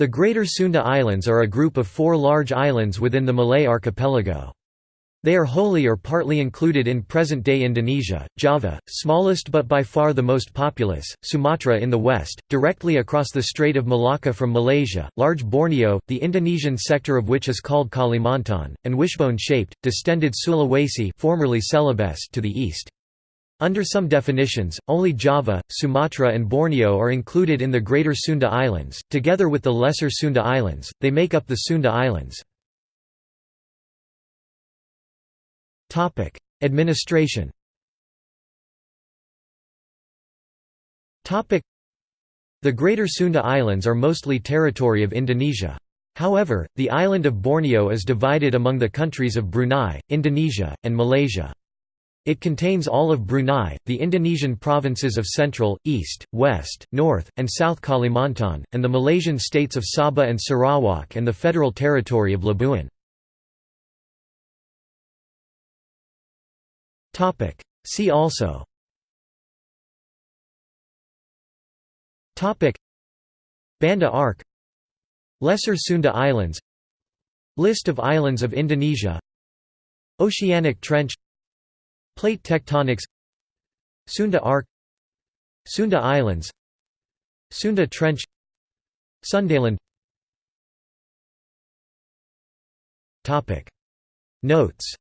The Greater Sunda Islands are a group of four large islands within the Malay archipelago. They are wholly or partly included in present-day Indonesia, Java, smallest but by far the most populous, Sumatra in the west, directly across the Strait of Malacca from Malaysia, large Borneo, the Indonesian sector of which is called Kalimantan, and wishbone-shaped, distended Sulawesi formerly Celebes to the east. Under some definitions, only Java, Sumatra and Borneo are included in the Greater Sunda Islands, together with the Lesser Sunda Islands, they make up the Sunda Islands. Administration The Greater Sunda Islands are mostly territory of Indonesia. However, the island of Borneo is divided among the countries of Brunei, Indonesia, and Malaysia. It contains all of Brunei, the Indonesian provinces of Central, East, West, North, and South Kalimantan, and the Malaysian states of Sabah and Sarawak and the Federal Territory of Labuan. See also. Banda Arc. Lesser Sunda Islands. List of islands of Indonesia. Oceanic Trench Plate tectonics Sunda Arc Sunda Islands Sunda Trench Sundaland. Topic. Notes